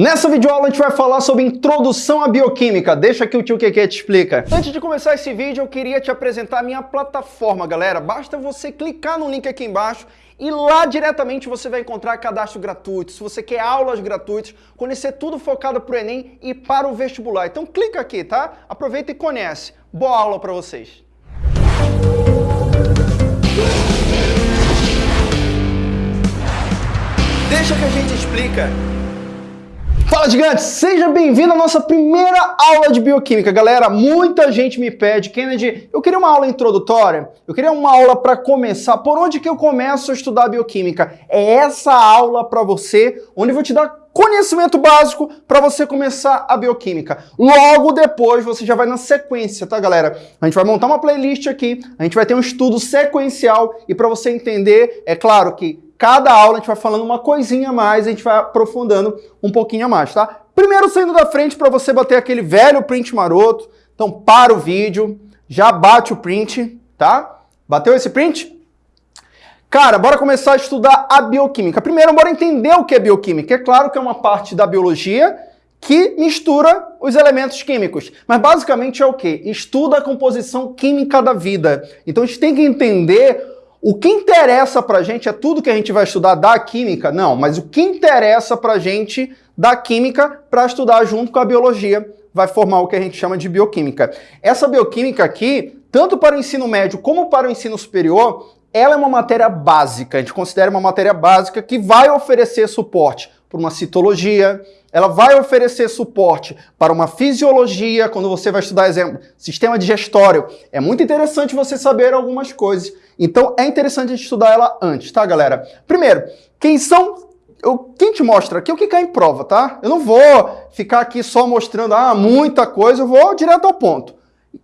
Nessa videoaula a gente vai falar sobre introdução à bioquímica. Deixa que o tio Keke te explica. Antes de começar esse vídeo, eu queria te apresentar a minha plataforma, galera. Basta você clicar no link aqui embaixo e lá diretamente você vai encontrar cadastro gratuito. Se você quer aulas gratuitas, conhecer tudo focado para o Enem e para o vestibular. Então clica aqui, tá? Aproveita e conhece. Boa aula para vocês. Deixa que a gente explica. Fala gigantes, seja bem-vindo à nossa primeira aula de bioquímica. Galera, muita gente me pede, Kennedy, eu queria uma aula introdutória, eu queria uma aula para começar. Por onde que eu começo a estudar bioquímica? É essa aula para você, onde eu vou te dar conhecimento básico para você começar a bioquímica. Logo depois você já vai na sequência, tá galera? A gente vai montar uma playlist aqui, a gente vai ter um estudo sequencial e para você entender, é claro que cada aula a gente vai falando uma coisinha a mais, a gente vai aprofundando um pouquinho a mais, tá? Primeiro saindo da frente para você bater aquele velho print maroto. Então para o vídeo, já bate o print, tá? Bateu esse print? Cara, bora começar a estudar a bioquímica. Primeiro, bora entender o que é bioquímica. É claro que é uma parte da biologia que mistura os elementos químicos. Mas basicamente é o quê? Estuda a composição química da vida. Então a gente tem que entender o que interessa para a gente é tudo que a gente vai estudar da química? Não, mas o que interessa para a gente da química para estudar junto com a biologia vai formar o que a gente chama de bioquímica. Essa bioquímica aqui, tanto para o ensino médio como para o ensino superior, ela é uma matéria básica, a gente considera uma matéria básica que vai oferecer suporte para uma citologia, ela vai oferecer suporte para uma fisiologia, quando você vai estudar, exemplo, sistema digestório. É muito interessante você saber algumas coisas. Então é interessante a gente estudar ela antes, tá, galera? Primeiro, quem são... Eu, quem te mostra aqui o que cai em prova, tá? Eu não vou ficar aqui só mostrando ah, muita coisa, eu vou direto ao ponto.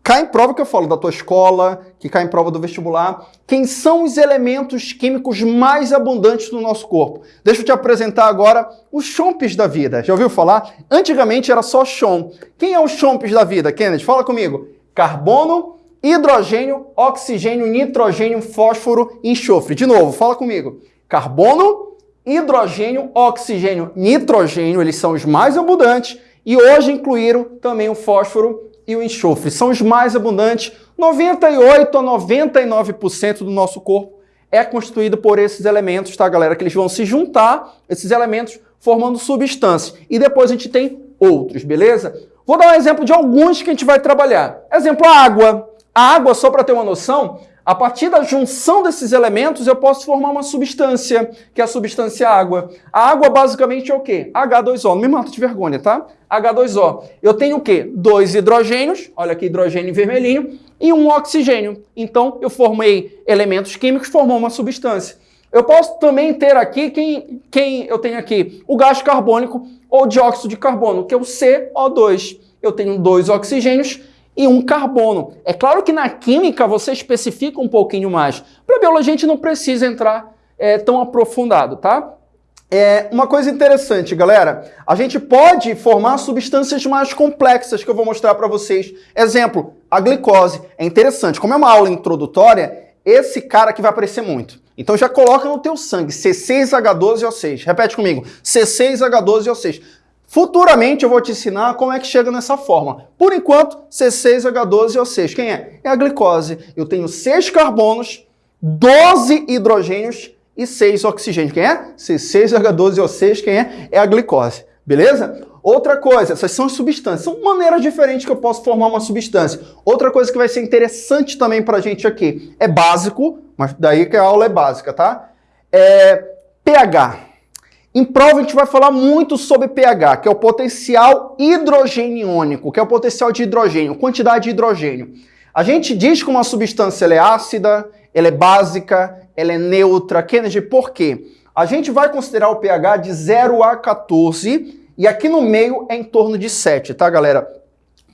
Cai em prova que eu falo da tua escola, que cai em prova do vestibular. Quem são os elementos químicos mais abundantes no nosso corpo? Deixa eu te apresentar agora os chompes da vida. Já ouviu falar? Antigamente era só chom. Quem é os chompes da vida, Kennedy? Fala comigo. Carbono, hidrogênio, oxigênio, nitrogênio, fósforo e enxofre. De novo, fala comigo. Carbono, hidrogênio, oxigênio, nitrogênio, eles são os mais abundantes e hoje incluíram também o fósforo e o enxofre. São os mais abundantes. 98 a 99% do nosso corpo é constituído por esses elementos, tá, galera? Que eles vão se juntar, esses elementos, formando substâncias. E depois a gente tem outros, beleza? Vou dar um exemplo de alguns que a gente vai trabalhar. Exemplo, a água. A água, só para ter uma noção, a partir da junção desses elementos, eu posso formar uma substância, que é a substância água. A água basicamente é o quê? H2O. Não me mata de vergonha, tá? H2O. Eu tenho o quê? Dois hidrogênios, olha aqui, hidrogênio vermelhinho, e um oxigênio. Então, eu formei elementos químicos, formou uma substância. Eu posso também ter aqui, quem, quem eu tenho aqui? O gás carbônico ou dióxido de carbono, que é o CO2. Eu tenho dois oxigênios e um carbono. É claro que na química você especifica um pouquinho mais. Para biologia a gente não precisa entrar é, tão aprofundado, tá? É, uma coisa interessante, galera, a gente pode formar substâncias mais complexas que eu vou mostrar para vocês. Exemplo, a glicose. É interessante, como é uma aula introdutória, esse cara aqui vai aparecer muito. Então já coloca no teu sangue C6H12O6. Repete comigo, C6H12O6. Futuramente eu vou te ensinar como é que chega nessa forma. Por enquanto, C6H12O6. Quem é? É a glicose. Eu tenho 6 carbonos, 12 hidrogênios e 6 oxigênios. Quem é? C6H12O6. Quem é? É a glicose. Beleza? Outra coisa, essas são substâncias. São maneiras diferentes que eu posso formar uma substância. Outra coisa que vai ser interessante também para a gente aqui. É básico, mas daí que a aula é básica, tá? É pH. Em prova a gente vai falar muito sobre pH, que é o potencial hidrogeniônico, que é o potencial de hidrogênio, quantidade de hidrogênio. A gente diz que uma substância é ácida, ela é básica, ela é neutra. Kennedy, por quê? A gente vai considerar o pH de 0 a 14 e aqui no meio é em torno de 7, tá, galera?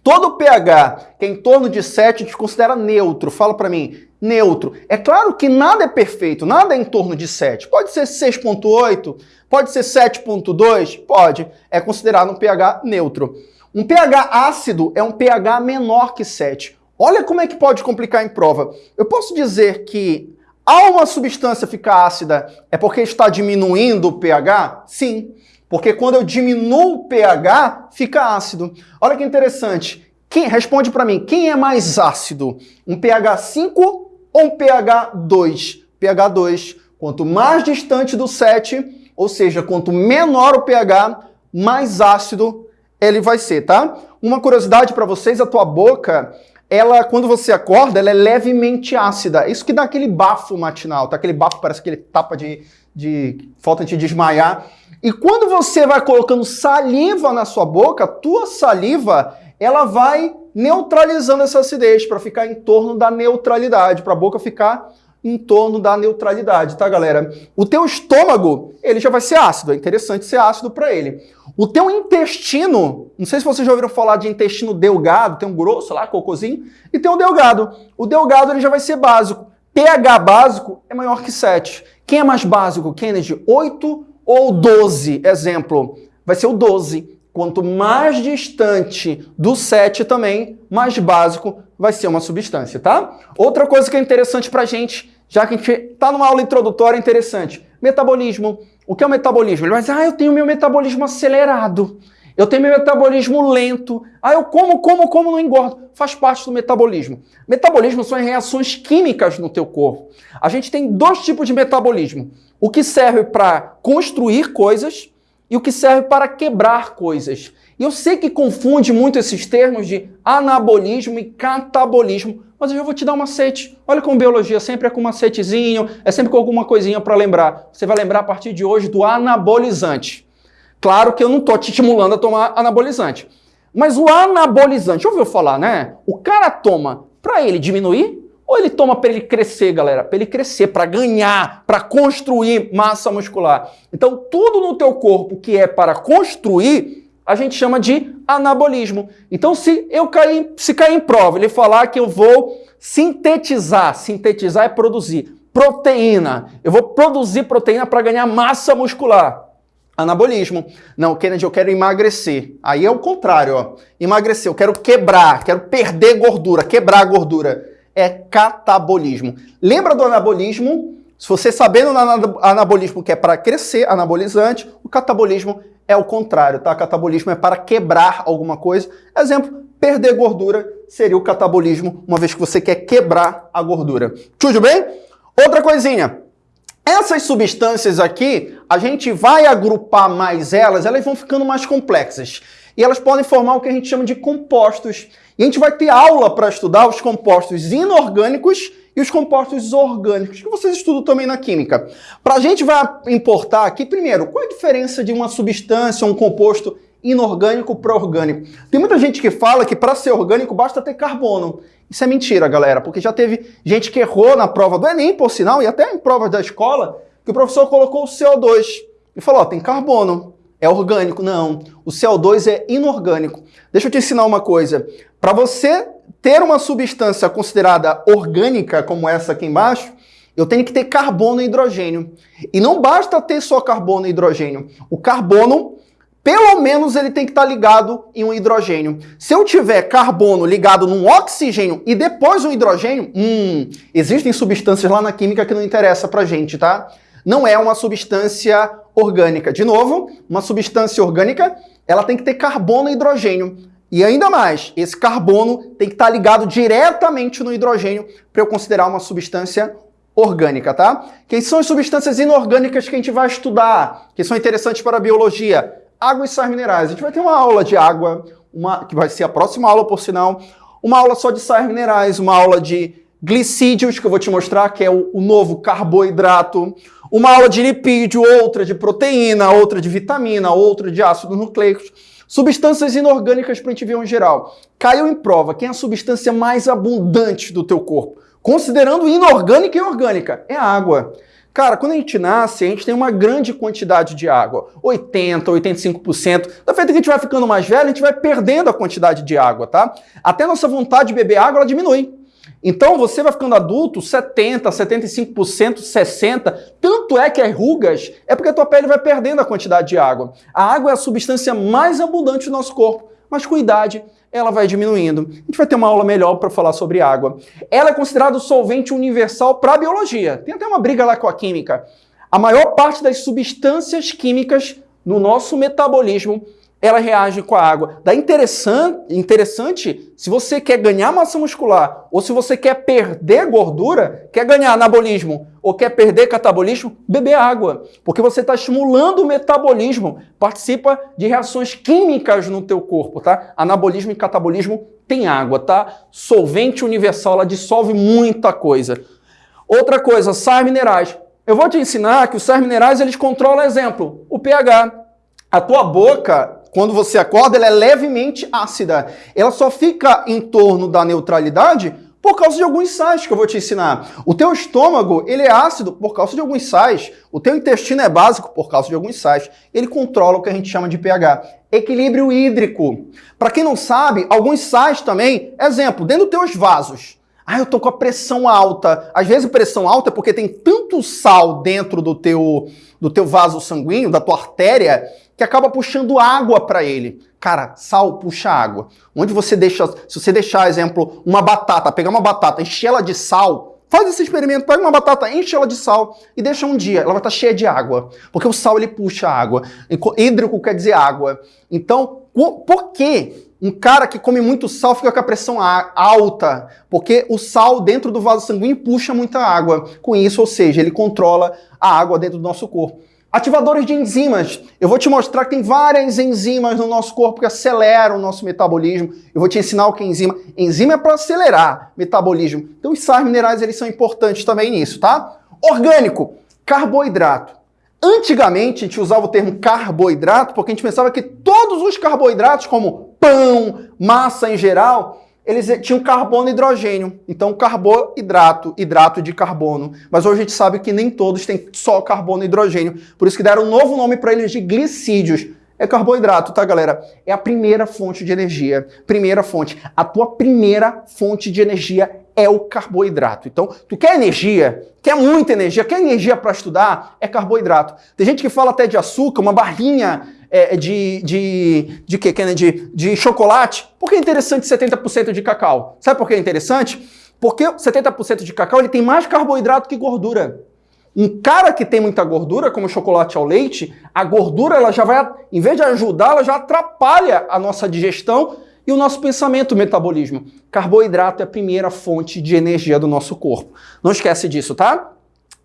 Todo pH que é em torno de 7 a gente considera neutro. Fala para mim, neutro. É claro que nada é perfeito, nada é em torno de 7. Pode ser 6.8, pode ser 7.2, pode. É considerado um pH neutro. Um pH ácido é um pH menor que 7. Olha como é que pode complicar em prova. Eu posso dizer que ao uma substância ficar ácida é porque está diminuindo o pH? Sim. Porque quando eu diminuo o pH, fica ácido. Olha que interessante. Quem responde para mim, quem é mais ácido? Um pH 5 ou um pH 2? pH 2. Quanto mais distante do 7, ou seja, quanto menor o pH, mais ácido ele vai ser, tá? Uma curiosidade para vocês, a tua boca, ela, quando você acorda, ela é levemente ácida. Isso que dá aquele bafo matinal, tá? Aquele bafo parece que ele tapa de, de falta de desmaiar. E quando você vai colocando saliva na sua boca, tua saliva, ela vai neutralizando essa acidez para ficar em torno da neutralidade, para a boca ficar em torno da neutralidade, tá, galera? O teu estômago, ele já vai ser ácido, é interessante ser ácido para ele. O teu intestino, não sei se vocês já ouviram falar de intestino delgado, tem um grosso lá, cocôzinho, e tem um delgado. O delgado ele já vai ser básico. pH básico é maior que 7. Quem é mais básico, Kennedy? 8 ou 12? Exemplo, vai ser o 12. Quanto mais distante do 7 também, mais básico vai ser uma substância, tá? Outra coisa que é interessante pra gente, já que a gente está numa aula introdutória interessante, metabolismo. O que é o metabolismo? Ele vai dizer, ah, eu tenho meu metabolismo acelerado, eu tenho meu metabolismo lento, ah, eu como, como, como, não engordo. Faz parte do metabolismo. Metabolismo são as reações químicas no teu corpo. A gente tem dois tipos de metabolismo. O que serve para construir coisas e o que serve para quebrar coisas. E eu sei que confunde muito esses termos de anabolismo e catabolismo, mas eu já vou te dar um macete. Olha como biologia sempre é com um macetezinho, é sempre com alguma coisinha para lembrar. Você vai lembrar a partir de hoje do anabolizante. Claro que eu não estou te estimulando a tomar anabolizante. Mas o anabolizante, ouviu falar, né? O cara toma para ele diminuir ou ele toma para ele crescer, galera? Para ele crescer, para ganhar, para construir massa muscular. Então, tudo no teu corpo que é para construir, a gente chama de anabolismo. Então, se eu cair, se cair em prova, ele falar que eu vou sintetizar, sintetizar é produzir proteína. Eu vou produzir proteína para ganhar massa muscular. Anabolismo. Não, Kennedy, eu quero emagrecer. Aí é o contrário, ó. Emagrecer, eu quero quebrar, quero perder gordura, quebrar gordura é catabolismo. Lembra do anabolismo? Se você sabendo do anabolismo que é para crescer, anabolizante, o catabolismo é o contrário, tá? Catabolismo é para quebrar alguma coisa. Exemplo, perder gordura seria o catabolismo, uma vez que você quer quebrar a gordura. Tudo bem? Outra coisinha. Essas substâncias aqui, a gente vai agrupar mais elas, elas vão ficando mais complexas. E elas podem formar o que a gente chama de compostos. E a gente vai ter aula para estudar os compostos inorgânicos e os compostos orgânicos, que vocês estudam também na química. Para a gente vai importar aqui, primeiro, qual é a diferença de uma substância, um composto inorgânico para orgânico? Tem muita gente que fala que para ser orgânico basta ter carbono. Isso é mentira, galera, porque já teve gente que errou na prova do Enem, por sinal, e até em provas da escola, que o professor colocou o CO2 e falou, ó, tem carbono é orgânico. Não, o CO2 é inorgânico. Deixa eu te ensinar uma coisa. Para você ter uma substância considerada orgânica, como essa aqui embaixo, eu tenho que ter carbono e hidrogênio. E não basta ter só carbono e hidrogênio. O carbono, pelo menos, ele tem que estar ligado em um hidrogênio. Se eu tiver carbono ligado num oxigênio e depois um hidrogênio, hum, existem substâncias lá na química que não interessa pra gente, tá? Não é uma substância orgânica. De novo, uma substância orgânica, ela tem que ter carbono e hidrogênio. E ainda mais, esse carbono tem que estar ligado diretamente no hidrogênio para eu considerar uma substância orgânica, tá? Quem são as substâncias inorgânicas que a gente vai estudar, que são interessantes para a biologia? Água e sais minerais. A gente vai ter uma aula de água, uma, que vai ser a próxima aula, por sinal, uma aula só de sais minerais, uma aula de glicídios, que eu vou te mostrar, que é o, o novo carboidrato, uma aula de lipídio, outra de proteína, outra de vitamina, outra de ácidos nucleicos. Substâncias inorgânicas para ver em geral. Caiu em prova quem é a substância mais abundante do teu corpo. Considerando inorgânica e orgânica, é a água. Cara, quando a gente nasce, a gente tem uma grande quantidade de água, 80, 85%. Da feita que a gente vai ficando mais velho, a gente vai perdendo a quantidade de água, tá? Até nossa vontade de beber água, ela diminui. Então você vai ficando adulto 70, 75%, 60%. Tanto é que as rugas é porque a tua pele vai perdendo a quantidade de água. A água é a substância mais abundante do nosso corpo, mas com idade ela vai diminuindo. A gente vai ter uma aula melhor para falar sobre água. Ela é considerada o solvente universal para a biologia. Tem até uma briga lá com a química. A maior parte das substâncias químicas no nosso metabolismo, ela reage com a água. Daí interessante, interessante, se você quer ganhar massa muscular, ou se você quer perder gordura, quer ganhar anabolismo, ou quer perder catabolismo, beber água. Porque você está estimulando o metabolismo, participa de reações químicas no teu corpo, tá? Anabolismo e catabolismo tem água, tá? Solvente universal, ela dissolve muita coisa. Outra coisa, sais minerais. Eu vou te ensinar que os sais minerais, eles controlam, exemplo, o pH. A tua boca quando você acorda, ela é levemente ácida. Ela só fica em torno da neutralidade por causa de alguns sais que eu vou te ensinar. O teu estômago, ele é ácido por causa de alguns sais. O teu intestino é básico por causa de alguns sais. Ele controla o que a gente chama de pH. Equilíbrio hídrico. Para quem não sabe, alguns sais também, exemplo, dentro dos teus vasos. Ah, eu tô com a pressão alta. Às vezes pressão alta é porque tem tanto sal dentro do teu, do teu vaso sanguíneo, da tua artéria, que acaba puxando água para ele. Cara, sal puxa água. Onde você deixa, se você deixar, exemplo, uma batata, pegar uma batata, encher ela de sal, faz esse experimento, pega uma batata, enche ela de sal e deixa um dia, ela vai estar tá cheia de água, porque o sal ele puxa água. Hídrico quer dizer água. Então, por que um cara que come muito sal fica com a pressão alta? Porque o sal dentro do vaso sanguíneo puxa muita água. Com isso, ou seja, ele controla a água dentro do nosso corpo. Ativadores de enzimas. Eu vou te mostrar que tem várias enzimas no nosso corpo que aceleram o nosso metabolismo. Eu vou te ensinar o que é enzima. Enzima é para acelerar metabolismo. Então os sais minerais eles são importantes também nisso, tá? Orgânico, carboidrato. Antigamente a gente usava o termo carboidrato porque a gente pensava que todos os carboidratos, como pão, massa em geral, eles tinham carbono e hidrogênio. Então, carboidrato, hidrato de carbono. Mas hoje a gente sabe que nem todos têm só carbono e hidrogênio. Por isso que deram um novo nome para eles de glicídios. É carboidrato, tá, galera? É a primeira fonte de energia. Primeira fonte. A tua primeira fonte de energia é o carboidrato. Então, tu quer energia, quer muita energia, quer energia para estudar, é carboidrato. Tem gente que fala até de açúcar, uma barrinha é, de, de, de que, Kennedy? De chocolate. Por que é interessante 70% de cacau? Sabe por que é interessante? Porque 70% de cacau ele tem mais carboidrato que gordura. Um cara que tem muita gordura, como chocolate ao leite, a gordura ela já vai, em vez de ajudar, ela já atrapalha a nossa digestão e o nosso pensamento, o metabolismo. Carboidrato é a primeira fonte de energia do nosso corpo. Não esquece disso, tá?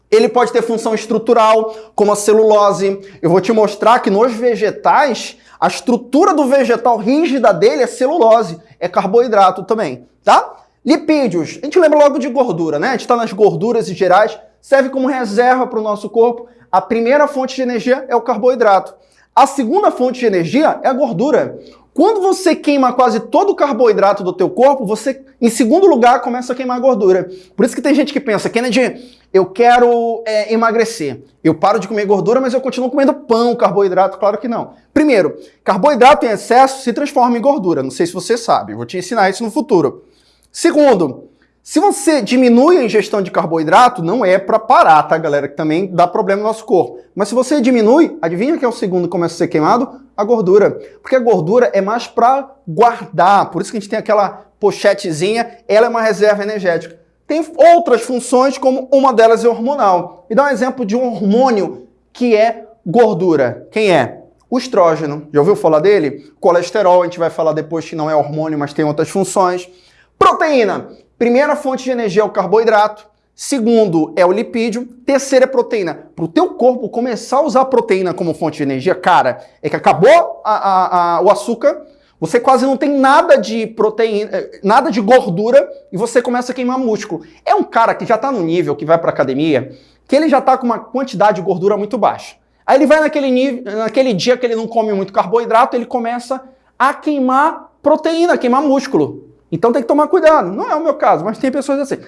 Ele pode ter função estrutural, como a celulose. Eu vou te mostrar que nos vegetais, a estrutura do vegetal rígida dele é celulose, é carboidrato também, tá? Lipídios, a gente lembra logo de gordura, né? A gente está nas gorduras gerais, serve como reserva para o nosso corpo. A primeira fonte de energia é o carboidrato. A segunda fonte de energia é a gordura. Quando você queima quase todo o carboidrato do teu corpo, você, em segundo lugar, começa a queimar gordura. Por isso que tem gente que pensa, Kennedy, eu quero é, emagrecer. Eu paro de comer gordura, mas eu continuo comendo pão, carboidrato. Claro que não. Primeiro, carboidrato em excesso se transforma em gordura. Não sei se você sabe, vou te ensinar isso no futuro. Segundo, se você diminui a ingestão de carboidrato, não é para parar, tá, galera? Que também dá problema no nosso corpo. Mas se você diminui, adivinha que é o segundo que começa a ser queimado? A gordura. Porque a gordura é mais para guardar. Por isso que a gente tem aquela pochetezinha, ela é uma reserva energética. Tem outras funções, como uma delas é hormonal. E dá um exemplo de um hormônio que é gordura. Quem é? O estrógeno. Já ouviu falar dele? Colesterol, a gente vai falar depois que não é hormônio, mas tem outras funções. Proteína. Primeira fonte de energia é o carboidrato. Segundo é o lipídio. Terceira é proteína. Para o teu corpo começar a usar proteína como fonte de energia, cara, é que acabou a, a, a, o açúcar, você quase não tem nada de proteína, eh, nada de gordura e você começa a queimar músculo. É um cara que já está no nível que vai para academia, que ele já está com uma quantidade de gordura muito baixa. Aí ele vai naquele, nível, naquele dia que ele não come muito carboidrato, ele começa a queimar proteína, queimar músculo. Então tem que tomar cuidado. Não é o meu caso, mas tem pessoas assim.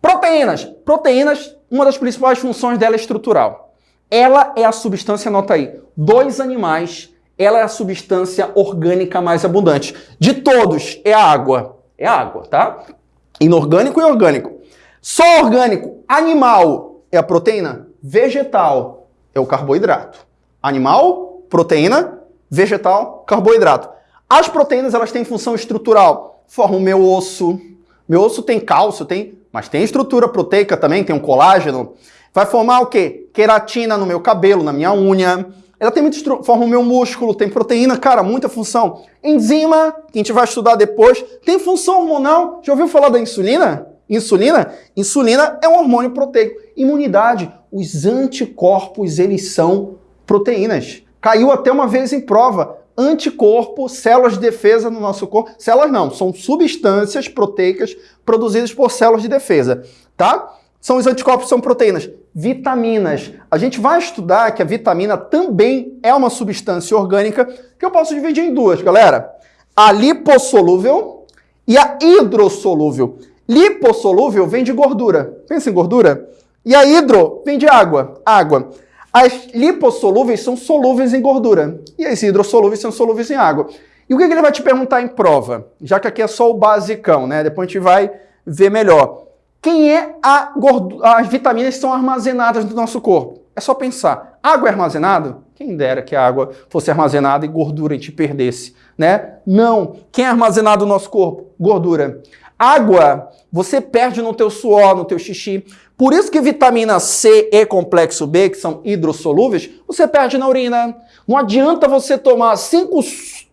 Proteínas. Proteínas, uma das principais funções dela é estrutural. Ela é a substância, anota aí, dos animais, ela é a substância orgânica mais abundante. De todos, é a água. É a água, tá? Inorgânico e orgânico. Só orgânico, animal é a proteína, vegetal é o carboidrato. Animal, proteína, vegetal, carboidrato. As proteínas, elas têm função estrutural forma o meu osso. Meu osso tem cálcio, tem, mas tem estrutura proteica também, tem um colágeno. Vai formar o quê? Queratina no meu cabelo, na minha unha. Ela tem muito forma o meu músculo, tem proteína, cara, muita função. Enzima, que a gente vai estudar depois, tem função hormonal. Já ouviu falar da insulina? Insulina? Insulina é um hormônio proteico. Imunidade, os anticorpos, eles são proteínas. Caiu até uma vez em prova. Anticorpo, células de defesa no nosso corpo. Células não, são substâncias proteicas produzidas por células de defesa, tá? São os anticorpos, são proteínas. Vitaminas. A gente vai estudar que a vitamina também é uma substância orgânica que eu posso dividir em duas, galera. A lipossolúvel e a hidrossolúvel. Lipossolúvel vem de gordura. Pensa em gordura. E a hidro vem de água. Água. As lipossolúveis são solúveis em gordura. E as hidrossolúveis são solúveis em água. E o que ele vai te perguntar em prova? Já que aqui é só o basicão, né? Depois a gente vai ver melhor. Quem é a gordura, as vitaminas que são armazenadas no nosso corpo? É só pensar. Água é armazenada? Quem dera que a água fosse armazenada e gordura a gente perdesse, né? Não. Quem é armazenado no nosso corpo? Gordura. Água, você perde no teu suor, no teu xixi. Por isso que vitamina C e complexo B, que são hidrossolúveis, você perde na urina. Não adianta você tomar 5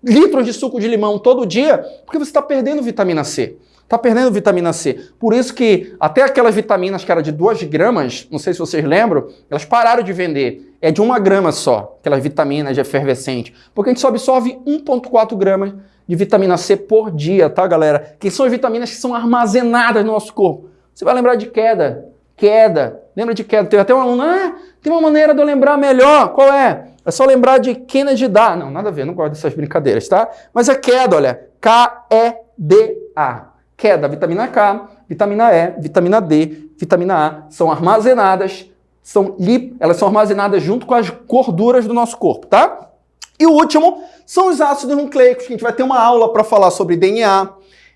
litros de suco de limão todo dia, porque você está perdendo vitamina C. Está perdendo vitamina C. Por isso que até aquelas vitaminas que eram de 2 gramas, não sei se vocês lembram, elas pararam de vender. É de uma grama só, aquelas vitaminas de efervescente. Porque a gente só absorve 1,4 gramas de vitamina C por dia, tá, galera? Que são as vitaminas que são armazenadas no nosso corpo. Você vai lembrar de queda. Queda. Lembra de queda? Tem até uma, ah, tem uma maneira de eu lembrar melhor. Qual é? É só lembrar de Kennedy Dá. Não, nada a ver, não gosto dessas brincadeiras, tá? Mas é queda, olha. K-E-D-A queda, vitamina K, vitamina E, vitamina D, vitamina A, são armazenadas, são lip, elas são armazenadas junto com as gorduras do nosso corpo, tá? E o último são os ácidos nucleicos, que a gente vai ter uma aula para falar sobre DNA, a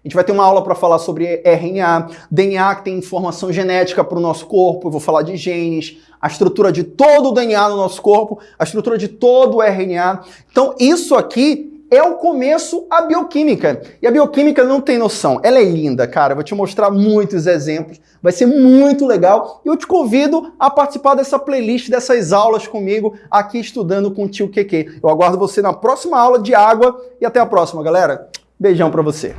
gente vai ter uma aula para falar sobre RNA, DNA que tem informação genética para o nosso corpo, eu vou falar de genes, a estrutura de todo o DNA no nosso corpo, a estrutura de todo o RNA. Então isso aqui é o começo a bioquímica. E a bioquímica não tem noção. Ela é linda, cara. vou te mostrar muitos exemplos. Vai ser muito legal. E eu te convido a participar dessa playlist, dessas aulas comigo aqui estudando com o tio QQ. Eu aguardo você na próxima aula de água e até a próxima, galera. Beijão para você.